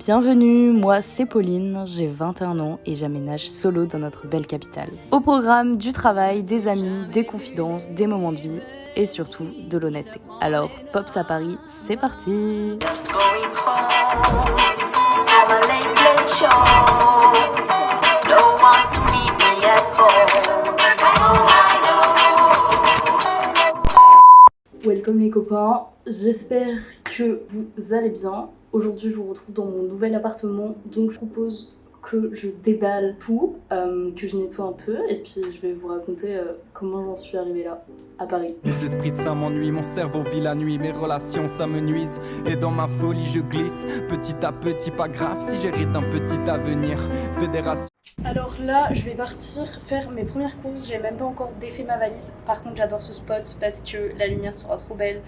Bienvenue, moi c'est Pauline, j'ai 21 ans et j'aménage solo dans notre belle capitale. Au programme du travail, des amis, des confidences, des moments de vie et surtout de l'honnêteté. Alors, Pops à Paris, c'est parti Welcome les copains, j'espère que vous allez bien. Aujourd'hui je vous retrouve dans mon nouvel appartement. Donc je propose que je déballe tout, euh, que je nettoie un peu. Et puis je vais vous raconter euh, comment j'en suis arrivée là, à Paris. Les esprits ça m'ennuie, mon cerveau vit la nuit, mes relations ça me nuise. Et dans ma folie je glisse, petit à petit pas grave si j'hérite un petit avenir, fédération. Alors là, je vais partir faire mes premières courses. J'ai même pas encore défait ma valise. Par contre, j'adore ce spot parce que la lumière sera trop belle.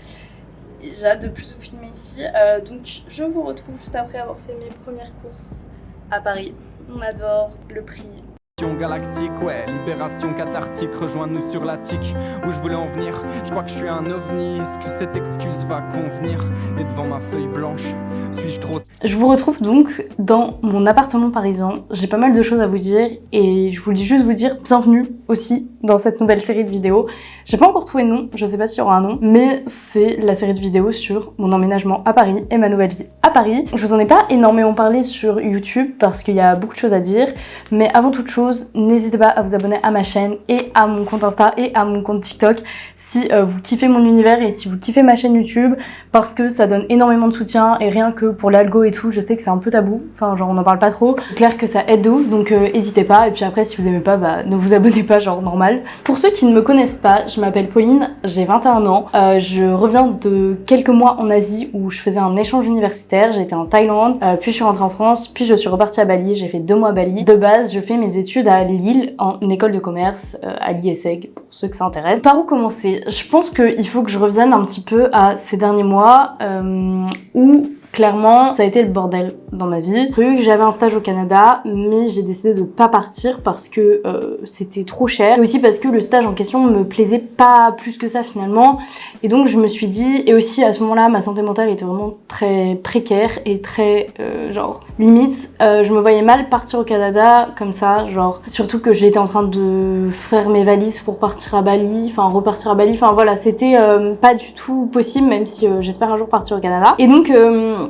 J'ai hâte de plus vous filmer ici. Euh, donc, je vous retrouve juste après avoir fait mes premières courses à Paris. On adore le prix, galactique, ouais, libération cathartique, rejoins-nous sur la tique où je voulais en venir. Je crois que je suis un ovni, est-ce que cette excuse va convenir Et devant ma feuille blanche, suis-je trop... Je vous retrouve donc dans mon appartement parisien. J'ai pas mal de choses à vous dire et je voulais juste vous dire bienvenue aussi dans cette nouvelle série de vidéos. J'ai pas encore trouvé de nom, je sais pas s'il y aura un nom, mais c'est la série de vidéos sur mon emménagement à Paris et ma nouvelle vie à Paris. Je vous en ai pas énormément parlé sur YouTube parce qu'il y a beaucoup de choses à dire, mais avant toute chose, n'hésitez pas à vous abonner à ma chaîne et à mon compte Insta et à mon compte TikTok si euh, vous kiffez mon univers et si vous kiffez ma chaîne YouTube parce que ça donne énormément de soutien et rien que pour l'algo et tout, je sais que c'est un peu tabou, enfin genre on en parle pas trop. Clair que ça aide de ouf donc euh, n'hésitez pas et puis après si vous aimez pas, bah ne vous abonnez pas genre normal. Pour ceux qui ne me connaissent pas, je m'appelle Pauline, j'ai 21 ans, euh, je reviens de quelques mois en Asie où je faisais un échange universitaire, j'étais en Thaïlande, puis je suis rentrée en France, puis je suis repartie à Bali, j'ai fait deux mois à Bali. De base, je fais mes études à Lille en école de commerce euh, à l'ISEG pour ceux que ça intéresse. Par où commencer? Je pense qu'il faut que je revienne un petit peu à ces derniers mois euh, où Clairement, ça a été le bordel dans ma vie. Que j'avais un stage au Canada, mais j'ai décidé de pas partir parce que euh, c'était trop cher. Et aussi parce que le stage en question me plaisait pas plus que ça finalement. Et donc je me suis dit, et aussi à ce moment-là, ma santé mentale était vraiment très précaire et très, euh, genre, limite. Euh, je me voyais mal partir au Canada comme ça, genre, surtout que j'étais en train de faire mes valises pour partir à Bali, enfin repartir à Bali. Enfin voilà, c'était pas du tout possible, même si j'espère un jour partir au Canada. Et donc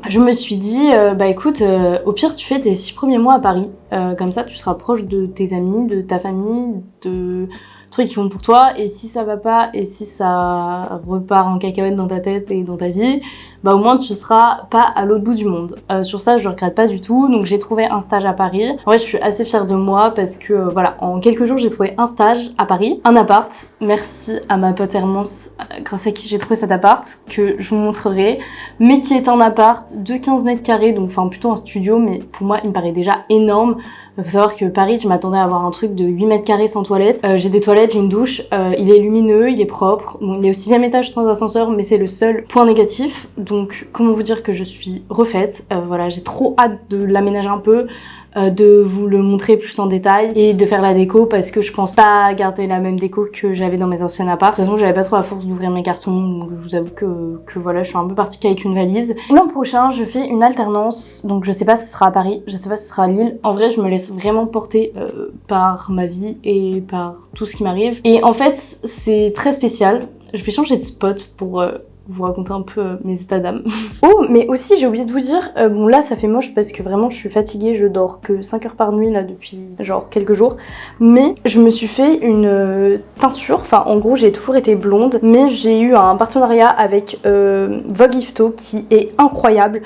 je me suis dit, euh, bah écoute, euh, au pire tu fais tes six premiers mois à Paris, euh, comme ça tu seras proche de tes amis, de ta famille, de trucs qui font pour toi et si ça va pas et si ça repart en cacahuète dans ta tête et dans ta vie bah au moins tu seras pas à l'autre bout du monde. Euh, sur ça je regrette pas du tout. Donc j'ai trouvé un stage à Paris. En vrai je suis assez fière de moi parce que euh, voilà en quelques jours j'ai trouvé un stage à Paris un appart. Merci à ma pote Hermance euh, grâce à qui j'ai trouvé cet appart que je vous montrerai. Mais qui est un appart de 15 mètres carrés donc enfin plutôt un studio mais pour moi il me paraît déjà énorme faut savoir que Paris, je m'attendais à avoir un truc de 8 mètres carrés sans toilette. Euh, j'ai des toilettes, j'ai une douche, euh, il est lumineux, il est propre. Il est au sixième étage sans ascenseur, mais c'est le seul point négatif. Donc, comment vous dire que je suis refaite? Euh, voilà, j'ai trop hâte de l'aménager un peu. Euh, de vous le montrer plus en détail et de faire la déco parce que je pense pas garder la même déco que j'avais dans mes anciennes apparts. De toute façon, j'avais pas trop la force d'ouvrir mes cartons, donc je vous avoue que, que voilà, je suis un peu partie qu'avec une valise. L'an prochain, je fais une alternance, donc je sais pas si ce sera à Paris, je sais pas si ce sera à Lille. En vrai, je me laisse vraiment porter euh, par ma vie et par tout ce qui m'arrive. Et en fait, c'est très spécial. Je vais changer de spot pour... Euh, vous raconter un peu euh, mes états d'âme. oh, mais aussi j'ai oublié de vous dire, euh, bon là ça fait moche parce que vraiment je suis fatiguée, je dors que 5 heures par nuit là depuis genre quelques jours, mais je me suis fait une euh, teinture, enfin en gros j'ai toujours été blonde, mais j'ai eu un partenariat avec Vogue Ifto qui est incroyable,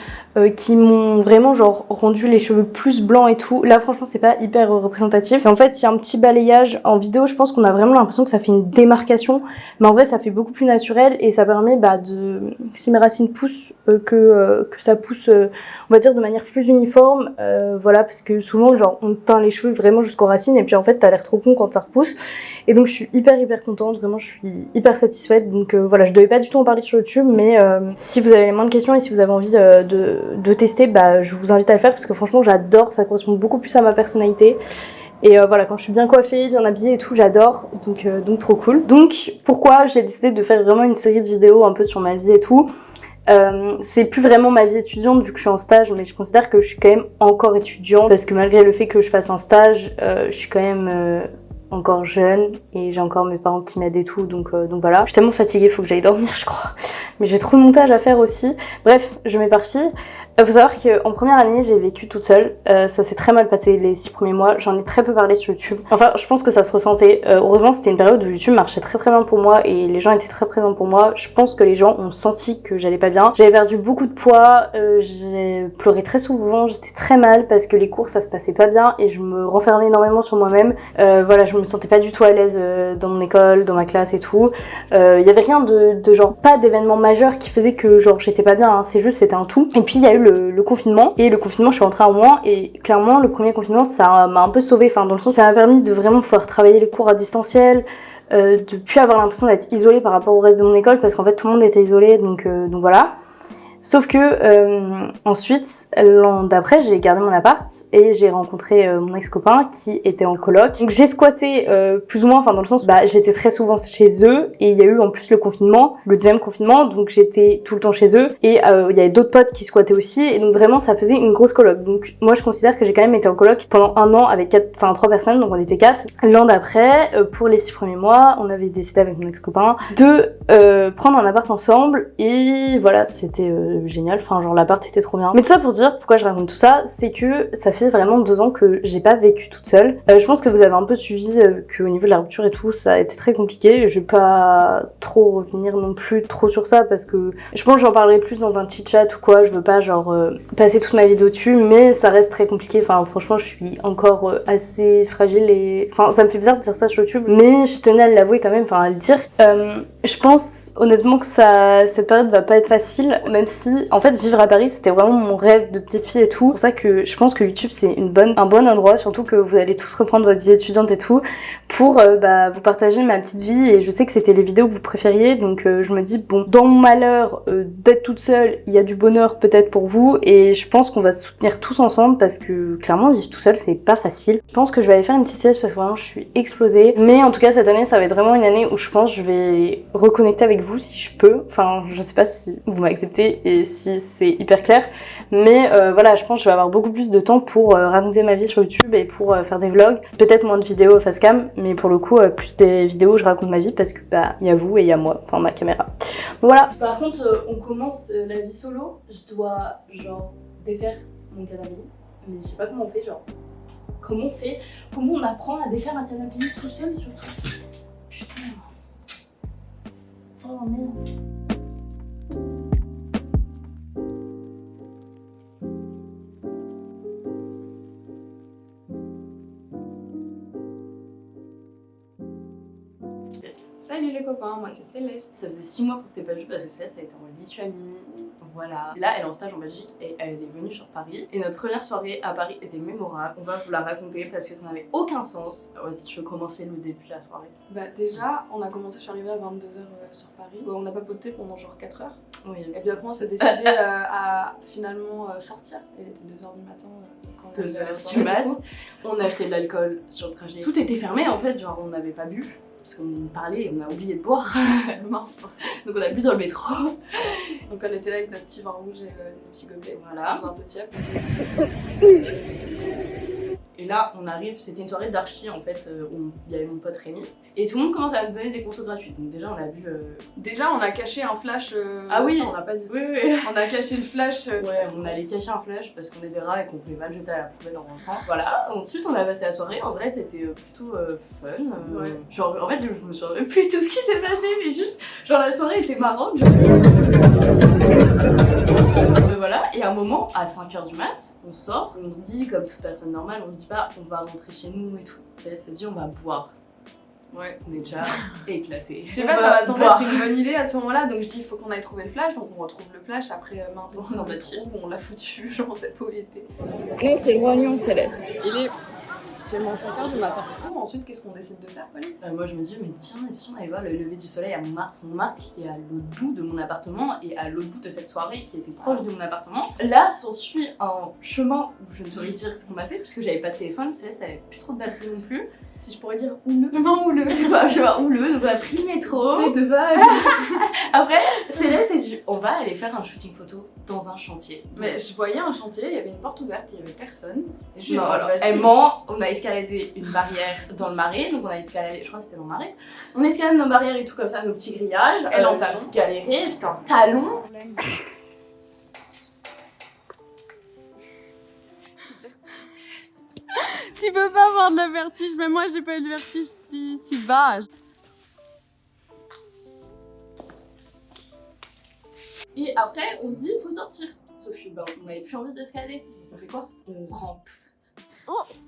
qui m'ont vraiment genre rendu les cheveux plus blancs et tout. Là franchement c'est pas hyper représentatif. en fait il y a un petit balayage en vidéo, je pense qu'on a vraiment l'impression que ça fait une démarcation, mais en vrai ça fait beaucoup plus naturel et ça permet bah, si mes racines poussent, euh, que, euh, que ça pousse, euh, on va dire, de manière plus uniforme. voilà, parce que souvent, genre, on teint les cheveux vraiment jusqu'aux racines et puis en fait, t'as l'air trop con quand ça repousse. Et donc, je suis hyper, hyper contente. Vraiment, je suis hyper satisfaite. Donc voilà, je devais pas du tout en parler sur YouTube, mais si vous avez moins de questions et si vous avez envie de, de, de tester, bah, je vous invite à le faire parce que franchement, j'adore. Ça correspond beaucoup plus à ma personnalité. Et euh, voilà, quand je suis bien coiffée, bien habillée et tout, j'adore. Donc, euh, donc trop cool. Donc pourquoi j'ai décidé de faire vraiment une série de vidéos un peu sur ma vie et tout Euh, c'est plus vraiment ma vie étudiante vu que je suis en stage, mais je considère que je suis quand même encore étudiante parce que malgré le fait que je fasse un stage, je suis quand même encore jeune et j'ai encore mes parents qui m'aident et tout, donc, donc voilà. Je suis tellement fatiguée, faut que j'aille dormir, je crois. Mais j'ai trop de montage à faire aussi. Bref, je m'éparpille. Il faut savoir qu'en première année, j'ai vécu toute seule. Euh, ça s'est très mal passé les six premiers mois. J'en ai très peu parlé sur YouTube. Enfin, je pense que ça se ressentait. Euh, heureusement, c'était une période où YouTube marchait très très bien pour moi et les gens étaient très présents pour moi. Je pense que les gens ont senti que j'allais pas bien. J'avais perdu beaucoup de poids. Euh, j'ai pleuré très souvent. J'étais très mal parce que les cours, ça se passait pas bien et je me renfermais énormément sur moi-même. Euh, voilà, je me sentais pas du tout à l'aise euh, dans mon école, dans ma classe et tout. Il y avait rien de, de genre, pas d'événement majeur qui faisait que genre j'étais pas bien. Hein. C'est juste, c'était un tout. Et puis, il y a eu le, confinement. Et le confinement, je suis rentrée en moins. Et clairement, le premier confinement, ça m'a un peu sauvée. Enfin, dans le sens, ça m'a permis de vraiment pouvoir travailler les cours à distanciel. Euh, de plus avoir l'impression d'être isolée par rapport au reste de mon école parce qu'en fait tout le monde était isolé donc, euh, donc voilà. Sauf que euh, ensuite, l'an d'après, j'ai gardé mon appart et j'ai rencontré euh, mon ex-copain qui était en coloc. Donc j'ai squatté euh, plus ou moins, enfin dans le sens, bah j'étais très souvent chez eux et il y a eu en plus le confinement, le deuxième confinement, donc j'étais tout le temps chez eux et euh, il y avait d'autres potes qui squattaient aussi et donc vraiment ça faisait une grosse coloc. Donc moi je considère que j'ai quand même été en coloc pendant un an avec quatre, enfin trois personnes, donc on était quatre. L'an d'après, euh, pour les six premiers mois, on avait décidé avec mon ex-copain de prendre un appart ensemble et voilà, c'était génial, enfin genre l'appart était trop bien. Mais tout ça pour dire pourquoi je raconte tout ça, c'est que ça fait vraiment deux ans que j'ai pas vécu toute seule. Euh, je pense que vous avez un peu suivi euh, qu'au niveau de la rupture et tout, ça a été très compliqué. Je vais pas trop revenir non plus trop sur ça parce que je pense que j'en parlerai plus dans un chit chat ou quoi, je veux pas genre euh, passer toute ma vie dessus, mais ça reste très compliqué. Enfin franchement je suis encore euh, assez fragile et... Enfin ça me fait bizarre de dire ça sur YouTube, mais je tenais à l'avouer quand même, enfin à le dire. Euh, je pense honnêtement que ça, cette période va pas être facile, même si en fait vivre à Paris c'était vraiment mon rêve de petite fille et tout. C'est pour ça que je pense que YouTube c'est un bon endroit, surtout que vous allez tous reprendre votre vie étudiante et tout, pour euh, bah, vous partager ma petite vie et je sais que c'était les vidéos que vous préfériez donc euh, je me dis bon dans mon malheur euh, d'être toute seule il y a du bonheur peut-être pour vous et je pense qu'on va se soutenir tous ensemble parce que clairement vivre tout seul c'est pas facile. Je pense que je vais aller faire une petite sieste parce que vraiment je suis explosée mais en tout cas cette année ça va être vraiment une année où je pense que je vais reconnecter avec vous si je peux. Enfin, je sais pas si vous m'acceptez et si c'est hyper clair, mais euh, voilà, je pense que je vais avoir beaucoup plus de temps pour euh, raconter ma vie sur YouTube et pour euh, faire des vlogs. Peut-être moins de vidéos face cam, mais pour le coup, plus des vidéos où je raconte ma vie parce que bah il y a vous et il y a moi, enfin ma caméra. Voilà. Par contre, on commence la vie solo. Je dois genre défaire mon canapé, mais je sais pas comment on fait, genre comment on fait, comment on apprend à défaire un canapé tout seul surtout. Putain. Oh merde. Moi c'est Céleste. Ça faisait 6 mois qu'on s'était pas vu parce que Céleste elle était en Lituanie. Voilà. Là, elle est en stage en Belgique et elle est venue sur Paris. Et notre première soirée à Paris était mémorable. On va vous la raconter parce que ça n'avait aucun sens. Ouais, si tu veux commencer le début de la soirée. Bah déjà, on a commencé, je suis arrivée à 22h sur Paris. On a papoté pendant genre 4 heures. Oui. Et puis après on s'est décidé euh, à finalement euh, sortir. Il était 2h du matin euh, quand on 2 a eu la heures soirée, du mat. On a acheté de l'alcool sur le trajet. Tout était fermé en fait, genre on n'avait pas bu. Parce qu'on parlait et on a oublié de boire. Mince. Donc on a bu dans le métro. Donc on était là avec notre petit vin rouge et euh, nos petits gobelets. Voilà. Dans un petit app. Et là, on arrive, c'était une soirée d'archi en fait, euh, où il y avait mon pote Rémi. Et tout le monde commence à nous donner des consos gratuits. Donc déjà, on a bu. euh, Déjà on a caché un flash. euh, Ah oui. ça, on pas dit. Oui, oui. On a caché le flash. euh, Ouais, on allait cacher un flash parce qu'on est des rats et qu'on voulait le jeter à la poubelle en rentrant. Voilà, ensuite on a passé la soirée. En vrai, c'était plutôt fun. Ouais. Genre, en fait, je me souviens plus de tout ce qui s'est passé, mais juste, genre, la soirée était marrante. Euh, voilà, et à un moment, à 5h du mat, on sort, on se dit, comme toute personne normale, on se dit pas, on va rentrer chez nous et tout. Elle se dit, on va boire. Ouais. On est déjà éclaté. Je sais pas, ça va sembler être une bonne idée à ce moment-là, donc je dis il faut qu'on aille trouver le flash, donc on retrouve le flash après euh, maintenant On on l'a le tiré. trouve, on l'a foutu, genre on sait pas où il était. Non, c'est le roi lion céleste. Il est tellement 5h du matin. Ensuite, qu'est-ce qu'on décide de faire, Pauline? Euh, moi je me dis mais tiens et si on allait voir le lever du soleil à Montmartre Montmartre qui est à l'autre bout de mon appartement et à l'autre bout de cette soirée qui était proche de mon appartement là s'ensuit un chemin où je ne saurais dire ce qu'on a fait puisque j'avais pas de téléphone Céleste avait plus trop de batterie non plus Si je pourrais dire houleux. Non, houleux, je pas, je pas, houleux, donc on a pris le métro. Les deux vagues. Après, Céleste s'est dit, on va aller faire un shooting photo dans un chantier. Mais je voyais un chantier, il y avait une porte ouverte, il y avait personne. Et je Non, alors, elle ment, on a escaladé une barrière dans le marais, donc on a escaladé, je crois que c'était dans le marais. On escalade nos barrières et tout comme ça, nos petits grillages. Euh, Elle en talon. Galéré, j'étais en talon. Tu peux pas avoir de la vertige, mais moi j'ai pas eu de vertige si, si bas. Et après, on se dit, faut sortir. Sauf que bah, on avait plus envie d'escalader. On fait quoi? On rampe.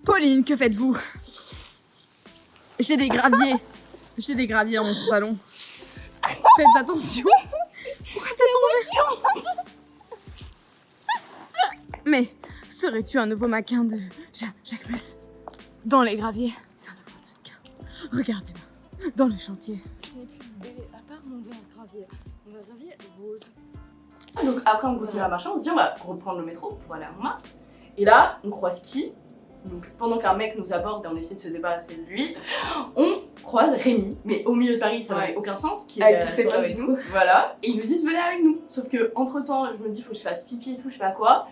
Pauline, que faites-vous? J'ai des graviers. J'ai des graviers dans mon pantalon. Faites attention. Pourquoi t'es tombée Mais serais-tu un nouveau maquin de Ja- Jacques Dans les graviers C'est un nouveau mannequin. Regardez-moi. Dans le chantier. Je n'ai plus d'idée à part mon gravier. Mon gravier rose. Donc après, on continue à marcher, on se dit, on va reprendre le métro pour aller à Montmartre. Et là, on croise qui? Donc pendant qu'un mec nous aborde et on essaie de se débarrasser de lui, on croise Rémi, mais au milieu de Paris, ça Ouais. n'avait aucun sens. Qui Avec était tous ses potes, du nous. Voilà. Et ils nous disent, venez avec nous. Sauf que entre temps, je me dis, faut que je fasse pipi et tout, je sais pas quoi.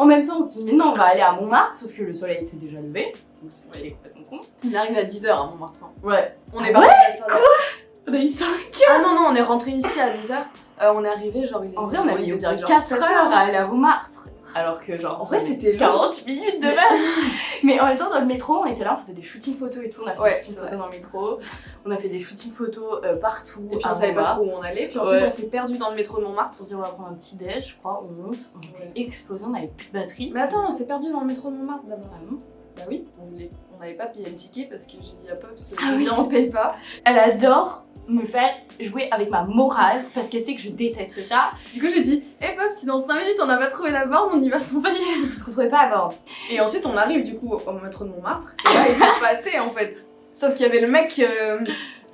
En même temps, on se dit, mais non, on va aller à Montmartre, sauf que le soleil était déjà levé. Donc c'est Ouais. complètement con. Il arrive à 10h à Montmartre. hein. Ouais. On est parti à la soirée. On a eu ça. Ah non, non, on est rentré ici à 10h. on est arrivé, genre, il En était- vrai, on a il mis était genre genre 4 7 heures à aller à Montmartre. Alors que genre, En vrai, c'était long. 40 minutes de base. Mais en même temps, dans le métro, on était là, on faisait des shootings photos et tout. On a fait Ouais, des shootings photos dans le métro. On a fait des shootings photos euh, partout. Et puis on savait pas trop où on allait. Puis ensuite, Ouais. on s'est perdu dans le métro de Montmartre. On se dit, on va prendre un petit déj, je crois. On monte. On était Ouais. explosé, on avait plus de batterie. Mais attends, on s'est perdu dans le métro de Montmartre d'abord. Ah Bah oui, on voulait. On n'avait pas payé le ticket parce que j'ai dit à Pops, Ah oui. viens, on paye pas. Elle adore me faire jouer avec ma morale parce qu'elle sait que je déteste ça. Du coup, j'ai dit, hé Pops, si dans 5 minutes on n'a pas trouvé la borne, on y va sans payer. Je se retrouvais pas à bord. Et ensuite, on arrive du coup au métro de Montmartre. Et là, il faut passer en fait. Sauf qu'il y avait le mec. euh,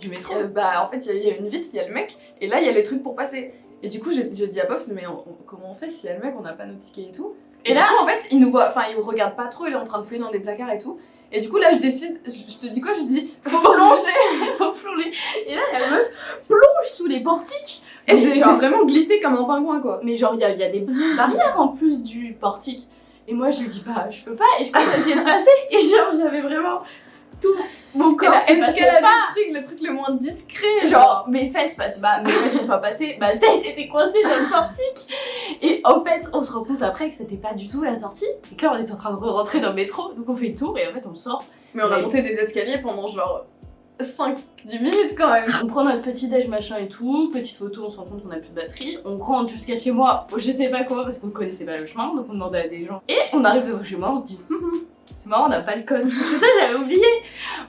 Du métro. euh, bah, en fait, il y a- il y, a une vitre, il y a le mec. Et là, il y a les trucs pour passer. Et du coup, j'ai dit à Pops, mais on- on- comment on fait si y a le mec, on n'a pas nos tickets et tout Et, Et là, là- en fait, il nous voit, enfin, il regarde pas trop, il est en train de fouiller dans des placards et tout. Et du coup, là, je décide, je, je te dis quoi Je dis, faut plonger faut plonger. Et là, la meuf plonge sous les portiques. Et j'ai vraiment glissé comme un pingouin, quoi. Mais genre, il y, a- y a des barrières en plus du portique. Et moi, je lui dis, bah, je peux pas. Et je commence à essayer de passer. Et genre, j'avais vraiment tout mon Et corps là, qui passait pas. des trucs, le truc le moins discret, genre. Mes fesses passent pas, mes fesses sont pas passées, ma tête était coincée dans le portique. Et en fait, on se rend compte après que c'était pas du tout la sortie. Et que là, on est en train de rentrer dans le métro. Donc, on fait le tour et en fait, on sort. Mais on a Mais- monté des escaliers pendant genre 5-10 minutes quand même. On prend notre petit déj machin et tout, petite photo, on se rend compte qu'on a plus de batterie, on rentre jusqu'à chez moi, je sais pas quoi parce qu'on connaissait pas le chemin, donc on demandait à des gens. Et on arrive devant chez moi, on se dit, Hum, hum, c'est marrant, on n'a pas le code. Parce que ça j'avais oublié,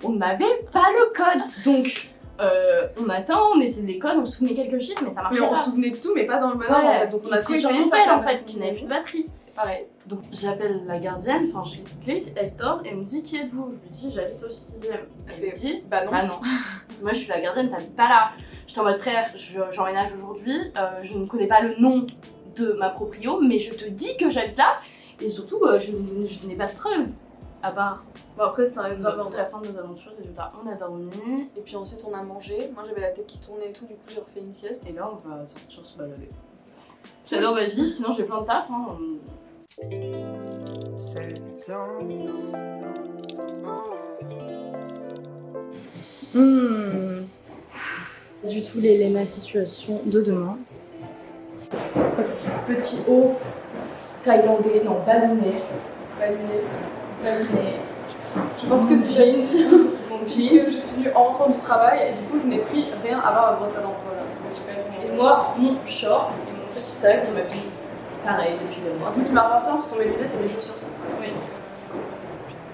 on n'avait pas le code. Donc euh, on attend, on essaie de les codes, on se souvenait quelques chiffres mais ça marchait Mais on pas. se souvenait de tout, mais pas dans le bon ordre en fait. Donc on a tout sur mon pelle en fait qui n'avait plus de batterie. Pareil. Donc j'appelle la gardienne, enfin je clique, elle sort, elle me dit qui êtes-vous? Je lui dis j'habite au 6ème. Elle Elle me dit Bah non. ah non. Moi, je suis la gardienne, t'habites pas là. J'étais en mode frère, je- j'emménage aujourd'hui, euh, je ne connais pas le nom de ma proprio, mais je te dis que j'habite là, et surtout, euh, je, je n'ai pas de preuves. À part Bon après c'est un nous avons la fin de nos aventures, résultat, on a dormi, Et puis ensuite on a mangé. Moi j'avais la tête qui tournait et tout, du coup j'ai refait une sieste. et là on va sortir se balader. J'adore ma vie, sinon j'ai plein de taf. Hein. Hmm. Du tout l'Elena situation de demain. Petit haut thaïlandais, non balinais. Balinais. Je pense que c'est jean. Mon jean. que je suis venue en rentrant du travail et du coup je n'ai pris rien à part la brosse à dents. Voilà. Et moi, mon short et mon petit sac, je m'habille pareil depuis le mois. Un truc qui m'a appartient, ce sont mes lunettes et mes chaussures. Oui.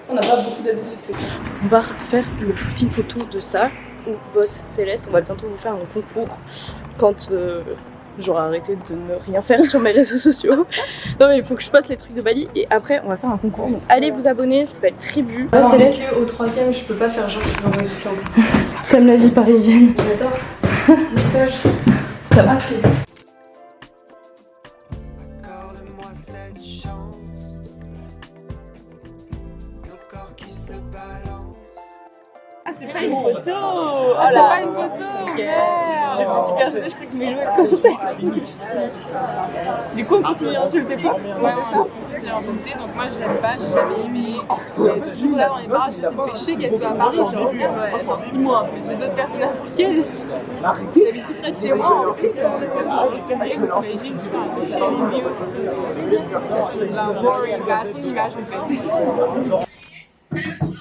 On n'a pas beaucoup d'habitude, c'est ça. On va faire le shooting photo de ça au Boss Céleste. On va bientôt vous faire un concours quand euh, j'aurai arrêté de ne rien faire sur mes réseaux sociaux. non mais il faut que je passe les trucs de Bali et après on va faire un concours. Donc allez vous abonner, ça s'appelle Tribu. Non, mais que au troisième, je peux pas faire genre je suis dans mes souffles Comme la vie parisienne. J'adore. Ça balancent. Ah, c'est pas une photo Oh Ah, c'est là. pas une photo. J'étais super gênée, je croyais que mes jouets commençaient Du coup, on continue à insulter Pops Ouais, ça. C'est insulté, donc moi je l'aime pas, j'ai jamais aimé. Elle est toujours là dans les me fait chier qu'elle soit à Paris. Genre, Ouais, dans 6 mois en plus. les autres personnes africaines, qui habitent tout près de chez moi, en plus, Ah, c'est vrai que t'imagines, putain, c'est ça, idiot. c'est de la boring, bah, à son image en fait.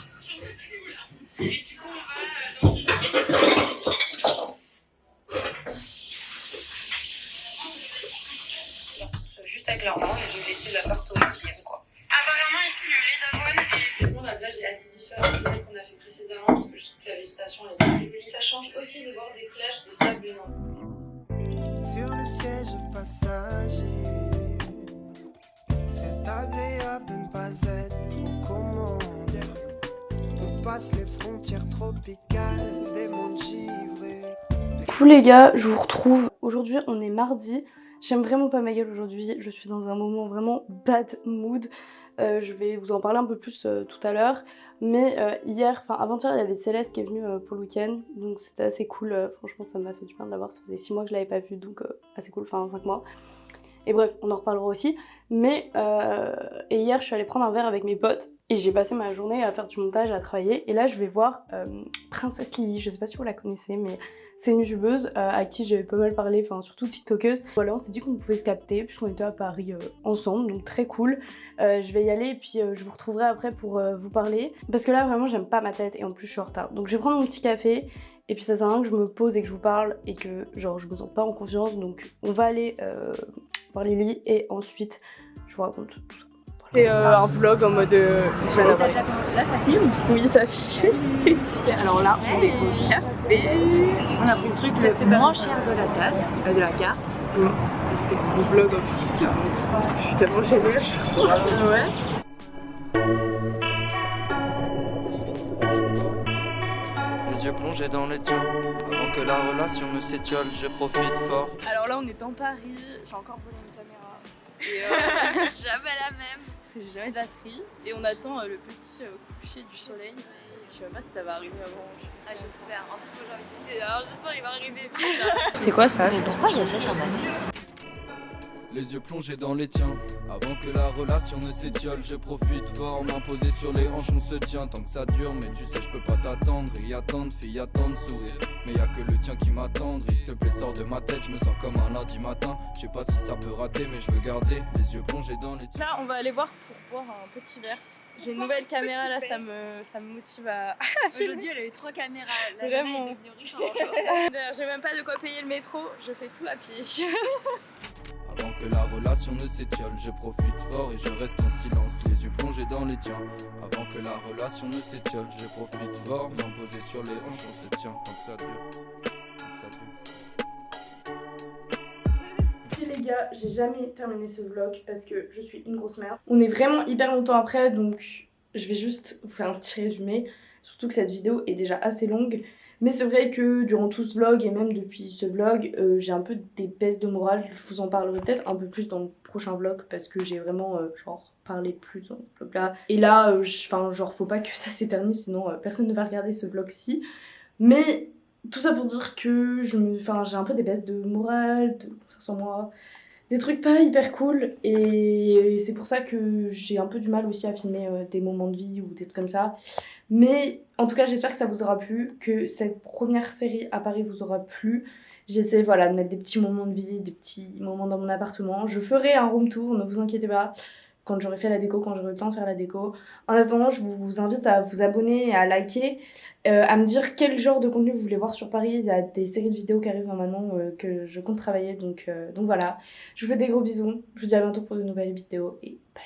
agréable de ne pas être, comment dire, on passe les frontières tropicales des mondes givrés. Coucou les gars, je vous retrouve. Aujourd'hui, on est mardi. J'aime vraiment pas ma gueule aujourd'hui. Je suis dans un moment vraiment bad mood. Euh, je vais vous en parler un peu plus euh, tout à l'heure. Mais euh, hier, enfin avant-hier, il y avait Céleste qui est venue pour le week-end. Donc c'était assez cool. Franchement, ça m'a fait du bien de l'avoir. Ça faisait 6 mois que je l'avais pas vue. Donc assez cool. Enfin 5 mois. Et bref, on en reparlera aussi. Mais euh, et hier, je suis allée prendre un verre avec mes potes. Et j'ai passé ma journée à faire du montage, à travailler. Et là, je vais voir euh, Princesse Lily. Je sais pas si vous la connaissez, mais c'est une youtubeuse euh, à qui j'avais pas mal parlé, enfin surtout tiktokeuse. Voilà, on s'est dit qu'on pouvait se capter puisqu'on était à Paris ensemble, donc très cool. Je vais y aller et puis je vous retrouverai après pour vous parler. Parce que là vraiment j'aime pas ma tête et en plus je suis en retard. Donc je vais prendre mon petit café et puis ça sert à rien que je me pose et que je vous parle et que genre je me sens pas en confiance. Donc on va aller voir Lily et ensuite je vous raconte tout ça. C'est euh, un vlog en mode euh, semaine à Paris. Là, ça filme. Oui, ça filme. Alors là, on est au café. On a pris le truc le moins cher de la tasse, euh, de la carte. Parce que On vlog en plus. Je suis tellement gênée. ouais. Les yeux plongés dans les tiens, avant que la relation ne s'étiole, je profite fort. Alors là, on est en Paris, j'ai encore volé une caméra. Et euh, Jamais la même. parce que j'ai jamais de batterie. Et on attend euh, le petit euh, coucher du soleil. Je sais pas si ça va arriver avant. Ah, j'espère. En plus, moi j'ai envie de pisser. Alors j'espère qu'il va arriver. C'est quoi ça Pourquoi il y a ça sur ma Les yeux plongés dans les tiens, avant que la relation ne s'étiole, je profite fort. M'imposer sur les hanches, on se tient tant que ça dure. Mais tu sais, je peux pas t'attendre, y attendre, fille, attendre, sourire. Mais y a que le tien qui m'attendrit. S'il te plaît, sors de ma tête, je me sens comme un lundi matin. Je sais pas si ça peut rater, mais je veux garder les yeux plongés dans les tiens. Là, on va aller voir pour boire un petit verre. J'ai une nouvelle caméra là, ça me, ça me motive à. Aujourd'hui, elle a eu trois caméras. La Vraiment. nana est devenue riche en j'ai même pas de quoi payer le métro, je fais tout à pied. Avant que la relation ne s'étiole, je profite fort et je reste en silence, les yeux plongés dans les tiens. Avant que la relation ne s'étiole, je profite fort, m'imposer sur les hanches, on se tient que ça dure. Que ça les gars, j'ai jamais terminé ce vlog parce que je suis une grosse merde. On est vraiment hyper longtemps après donc je vais juste vous faire un petit résumé. Surtout que cette vidéo est déjà assez longue. Mais c'est vrai que durant tout ce vlog et même depuis ce vlog, euh, j'ai un peu des baisses de morale. Je vous en parlerai peut-être un peu plus dans le prochain vlog parce que j'ai vraiment euh, genre parlé plus dans ce vlog là. Et là, euh, enfin genre faut pas que ça s'éternise sinon personne ne va regarder ce vlog-ci. Mais tout ça pour dire que j'ai un peu des baisses de morale, de confiance en moi des trucs pas hyper cool et c'est pour ça que j'ai un peu du mal aussi à filmer euh, des moments de vie ou des trucs comme ça. Mais en tout cas, j'espère que ça vous aura plu, que cette première série à Paris vous aura plu. J'essaie voilà, de mettre des petits moments de vie, des petits moments dans mon appartement. Je ferai un room tour, ne vous inquiétez pas, quand j'aurai fait la déco, quand j'aurai le temps de faire la déco. En attendant, je vous invite à vous abonner à liker, euh, à me dire quel genre de contenu vous voulez voir sur Paris. Il y a des séries de vidéos qui arrivent normalement euh, que je compte travailler, donc, euh, donc voilà. Je vous fais des gros bisous. Je vous dis à bientôt pour de nouvelles vidéos et bye.